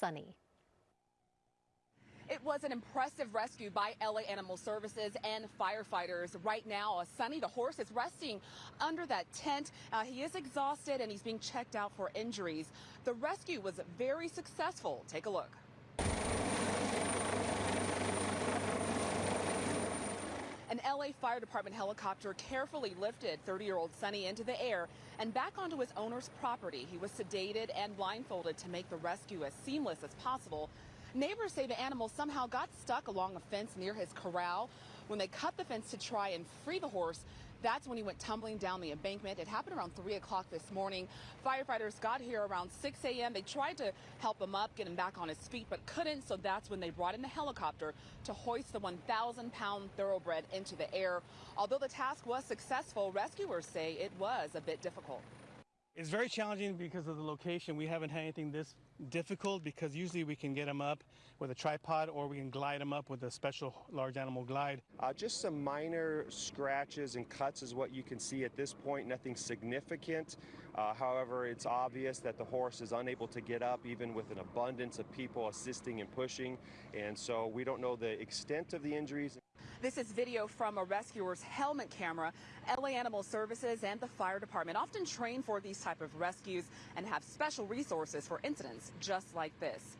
Sunny. It was an impressive rescue by LA Animal Services and firefighters. Right now, Sunny, the horse, is resting under that tent. Uh, he is exhausted and he's being checked out for injuries. The rescue was very successful. Take a look. An LA Fire Department helicopter carefully lifted 30-year-old Sunny into the air and back onto his owner's property. He was sedated and blindfolded to make the rescue as seamless as possible. Neighbors say the animal somehow got stuck along a fence near his corral. When they cut the fence to try and free the horse, that's when he went tumbling down the embankment. It happened around 3 o'clock this morning. Firefighters got here around 6 a.m. They tried to help him up, get him back on his feet, but couldn't. So that's when they brought in the helicopter to hoist the 1,000 pound thoroughbred into the air. Although the task was successful, rescuers say it was a bit difficult. It's very challenging because of the location. We haven't had anything this difficult because usually we can get them up with a tripod or we can glide them up with a special large animal glide. Uh, just some minor scratches and cuts is what you can see at this point, nothing significant. Uh, however, it's obvious that the horse is unable to get up even with an abundance of people assisting and pushing. And so we don't know the extent of the injuries. This is video from a rescuer's helmet camera. LA Animal Services and the fire department often train for these type of rescues and have special resources for incidents just like this.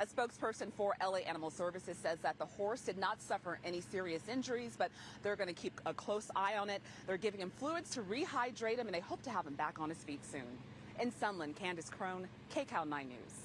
A spokesperson for LA Animal Services says that the horse did not suffer any serious injuries, but they're going to keep a close eye on it. They're giving him fluids to rehydrate him, and they hope to have him back on his feet soon. In Sunland, Kandiss Crone, KCAL 9 News.